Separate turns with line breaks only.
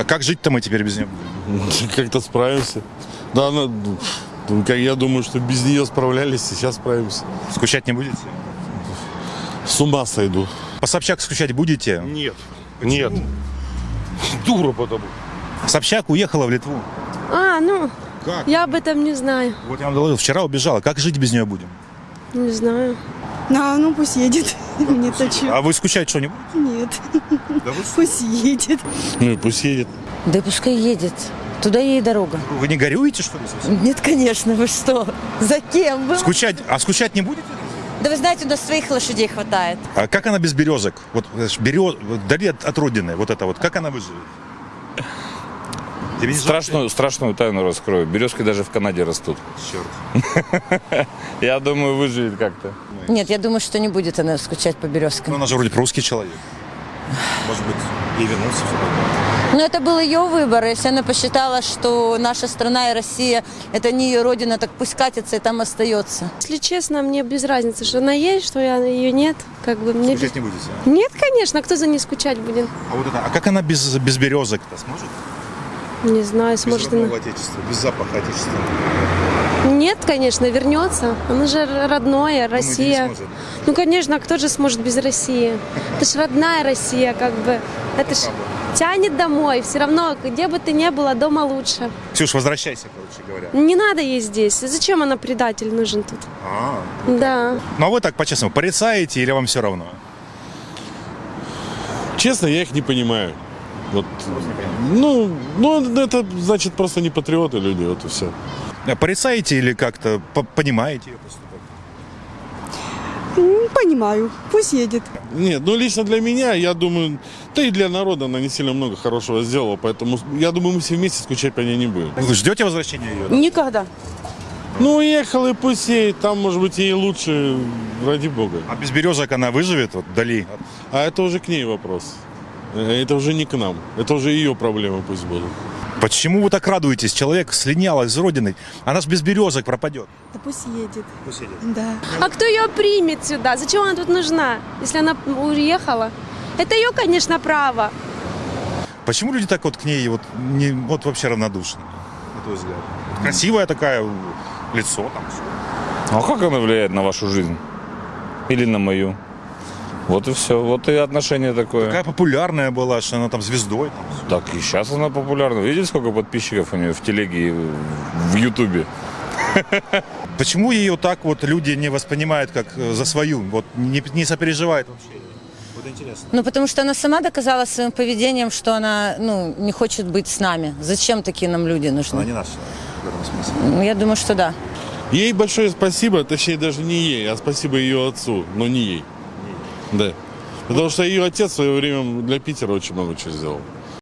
А как жить-то мы теперь без нее?
Как-то справимся. Да, она, ну, как я думаю, что без нее справлялись, сейчас справимся.
Скучать не будете?
С ума сойду.
По Собчак скучать будете?
Нет. Нет. Дура потому.
Собчак уехала в Литву.
А, ну,
Как?
я об этом не знаю.
Вот я вам доложил, вчера убежала. Как жить без нее будем?
Не знаю.
А, ну пусть едет. Мне-то чё?
А вы скучать что, не будете?
Нет.
Да вы,
Пусть едет.
Ну и пусть едет.
Да пускай едет. Туда ей дорога.
вы не горюете, что ли? совсем?
Нет, конечно, вы что? За кем? Вы...
Скучать, а скучать не будете?
Да вы знаете, у нас своих лошадей хватает.
А как она без березок? Вот берез, вдали от, от родины, вот это вот, как она выживет? Не
Страшную, страшную тайну раскрою. Березки даже в Канаде растут.
Черт.
Я думаю, выживет как-то.
Нет, я думаю, что не будет она скучать по
Ну,
березкам.
она же вроде русский человек. Может быть, ей вернуться такое.
Но это был ее выбор. Если она посчитала, что наша страна и Россия – это не ее родина, так пусть катится и там остается.
Если честно, мне без разницы, что она есть, что я, ее нет. Как бы мне без-
Скучать не будете?
Нет, конечно, кто за ней скучать будет?
А вот это, а как она без, без березок-то сможет?
Не знаю, сможет она.
отечества, без запаха отечества.
Нет, конечно, вернется. Она же родное, Россия.
сможет?
Ну, конечно, а кто же сможет без России? Это ж родная Россия, как бы. Это ж тянет домой. Все равно, где бы ты ни была, дома лучше.
Ксюш, возвращайся, короче говоря.
Не надо ей здесь. Зачем она предатель нужен тут?
А,
Да.
ну а вы так по-честному, порицаете или вам все равно?
Честно, я их не понимаю. Вот, ну, ну, это значит просто не патриоты люди, вот и все.
А Порицаете или как-то по- понимаете ее поступок?
Понимаю. Пусть едет.
Нет, ну лично для меня, я думаю, да и для народа она не сильно много хорошего сделала, поэтому я думаю, мы все вместе скучать по ней не будем.
Вы ждете возвращения ее?
Никогда.
Ну, уехал и пусть ей, там, может быть, ей лучше, ради бога.
А без березок она выживет вот вдали?
А это уже к ней вопрос. Э, Это уже не к нам. Это уже ее проблемы пусть будут.
Почему вы так радуетесь? Человек слинял из родины. Она ж без березок пропадет.
Да пусть едет.
Пусть едет.
Да.
А кто ее примет сюда? Зачем она тут нужна, если она уехала? Это ее, конечно, право.
Почему люди так вот к ней вот, не, вот вообще равнодушны, на твой взгляд? Красивая такая, лицо там.
А как она влияет на вашу жизнь? Или на мою? Вот и все. Вот и отношение такое.
Такая популярная была, что она там звездой. Там.
Так и сейчас она популярна. Видите, сколько подписчиков у нее в телеге и в Ютубе?
Почему ее так вот люди не воспринимают как э, за свою? Вот не, не сопереживают вообще? Вот интересно.
Ну, потому что она сама доказала своим поведением, что она ну, не хочет быть с нами. Зачем такие нам люди
Она
нужны?
не наш человек в этом смысле.
Ну, Я думаю, что да.
Ей большое спасибо, точнее даже не ей, а спасибо ее отцу, но не ей. Да. Потому что ее отец в свое время для Питера очень много чего сделал.